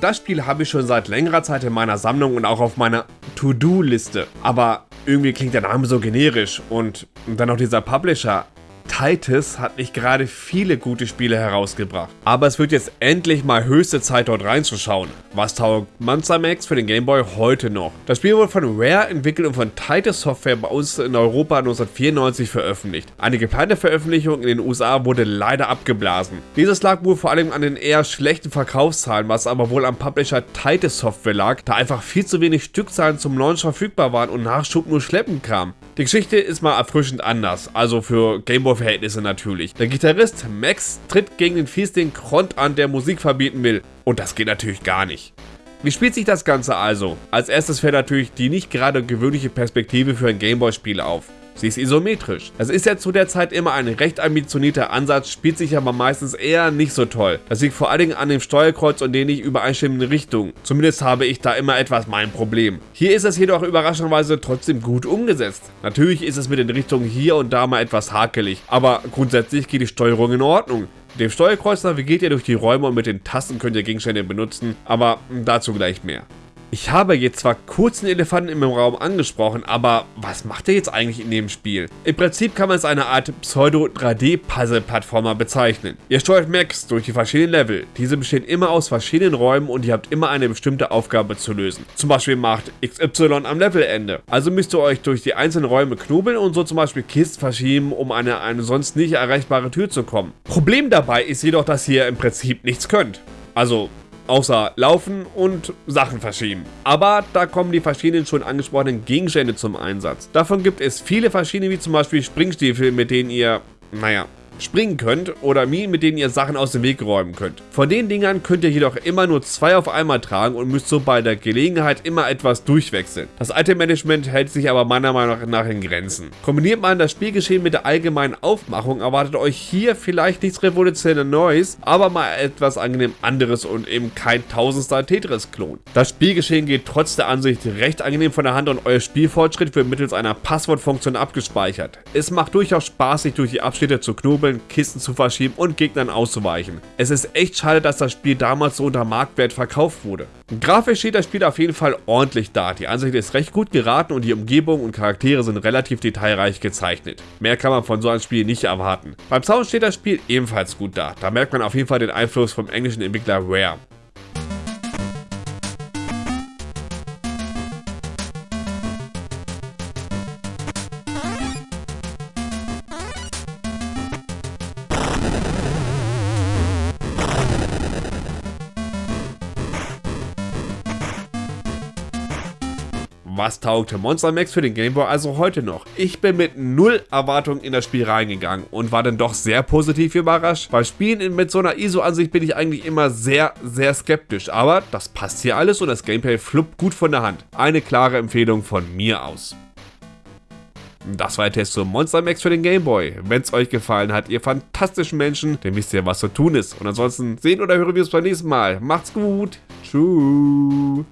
das Spiel habe ich schon seit längerer Zeit in meiner Sammlung und auch auf meiner To-Do-Liste. Aber irgendwie klingt der Name so generisch und dann noch dieser Publisher. Titus hat nicht gerade viele gute Spiele herausgebracht. Aber es wird jetzt endlich mal höchste Zeit dort reinzuschauen. Was taugt Monster Max für den Game Boy heute noch? Das Spiel wurde von Rare entwickelt und von Titus Software bei uns in Europa 1994 veröffentlicht. Eine geplante Veröffentlichung in den USA wurde leider abgeblasen. Dieses lag wohl vor allem an den eher schlechten Verkaufszahlen, was aber wohl am Publisher Titus Software lag, da einfach viel zu wenig Stückzahlen zum Launch verfügbar waren und Nachschub nur schleppend kam. Die Geschichte ist mal erfrischend anders, also für Gameboy-Verhältnisse natürlich. Der Gitarrist Max tritt gegen den Fiesling Kront an, der Musik verbieten will. Und das geht natürlich gar nicht. Wie spielt sich das Ganze also? Als erstes fällt natürlich die nicht gerade gewöhnliche Perspektive für ein Gameboy-Spiel auf. Sie ist isometrisch. Das ist ja zu der Zeit immer ein recht ambitionierter Ansatz, spielt sich aber meistens eher nicht so toll. Das liegt vor allen Dingen an dem Steuerkreuz und den nicht übereinstimmenden Richtungen. Zumindest habe ich da immer etwas mein Problem. Hier ist es jedoch überraschenderweise trotzdem gut umgesetzt. Natürlich ist es mit den Richtungen hier und da mal etwas hakelig, aber grundsätzlich geht die Steuerung in Ordnung. Mit dem Steuerkreuz navigiert ihr durch die Räume und mit den Tasten könnt ihr Gegenstände benutzen, aber dazu gleich mehr. Ich habe jetzt zwar kurz den Elefanten im Raum angesprochen, aber was macht er jetzt eigentlich in dem Spiel? Im Prinzip kann man es eine Art Pseudo-3D-Puzzle-Plattformer bezeichnen. Ihr steuert Max durch die verschiedenen Level. Diese bestehen immer aus verschiedenen Räumen und ihr habt immer eine bestimmte Aufgabe zu lösen. Zum Beispiel macht XY am Levelende. Also müsst ihr euch durch die einzelnen Räume knobeln und so zum Beispiel Kisten verschieben, um an eine, eine sonst nicht erreichbare Tür zu kommen. Problem dabei ist jedoch, dass ihr im Prinzip nichts könnt. Also außer laufen und Sachen verschieben. Aber da kommen die verschiedenen schon angesprochenen Gegenstände zum Einsatz. Davon gibt es viele verschiedene, wie zum Beispiel Springstiefel, mit denen ihr, naja, springen könnt oder Minen, mit denen ihr Sachen aus dem Weg räumen könnt. Von den Dingern könnt ihr jedoch immer nur zwei auf einmal tragen und müsst so bei der Gelegenheit immer etwas durchwechseln. Das Item-Management hält sich aber meiner Meinung nach in Grenzen. Kombiniert man das Spielgeschehen mit der allgemeinen Aufmachung, erwartet euch hier vielleicht nichts revolutionäres Neues, aber mal etwas angenehm anderes und eben kein tausendster Tetris-Klon. Das Spielgeschehen geht trotz der Ansicht recht angenehm von der Hand und euer Spielfortschritt wird mittels einer Passwortfunktion abgespeichert. Es macht durchaus Spaß, sich durch die Abschnitte zu knobeln Kugeln, Kisten zu verschieben und Gegnern auszuweichen. Es ist echt schade, dass das Spiel damals so unter Marktwert verkauft wurde. Grafisch steht das Spiel auf jeden Fall ordentlich da. Die Ansicht ist recht gut geraten und die Umgebung und Charaktere sind relativ detailreich gezeichnet. Mehr kann man von so einem Spiel nicht erwarten. Beim Sound steht das Spiel ebenfalls gut da. Da merkt man auf jeden Fall den Einfluss vom englischen Entwickler Rare. Was taugte Monster Max für den Game Boy also heute noch? Ich bin mit null Erwartungen in das Spiel reingegangen und war dann doch sehr positiv überrascht. Bei Spielen mit so einer ISO-Ansicht bin ich eigentlich immer sehr, sehr skeptisch, aber das passt hier alles und das Gameplay fluppt gut von der Hand. Eine klare Empfehlung von mir aus. Das war der Test zum Monster Max für den Game Boy. Wenn es euch gefallen hat, ihr fantastischen Menschen, dann wisst ihr, was zu tun ist. Und ansonsten sehen oder hören wir uns beim nächsten Mal. Macht's gut. Tschüss.